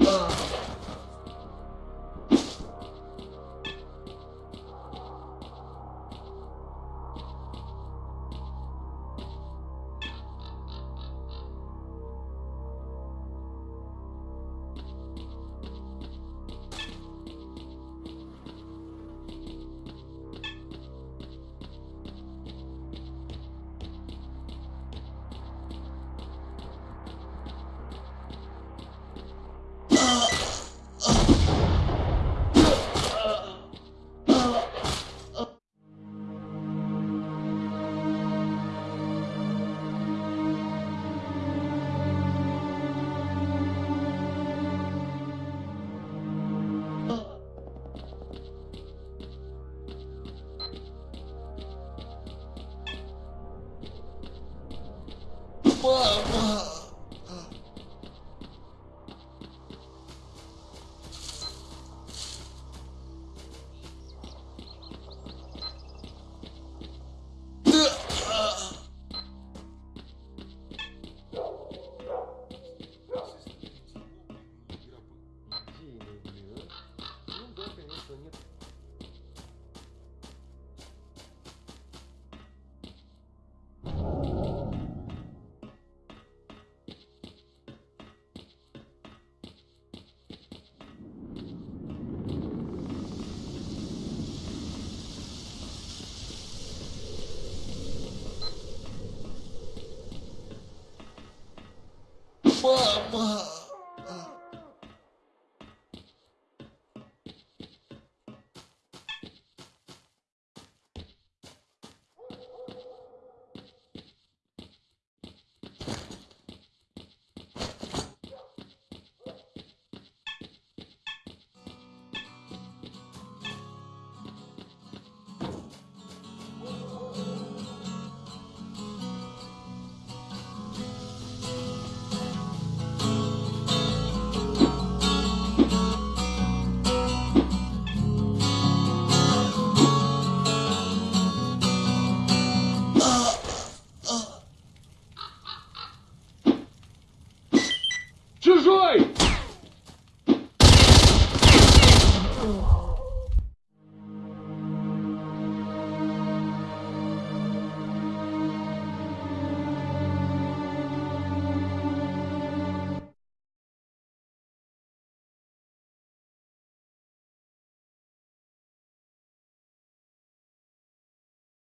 Uh. Whoa. mama.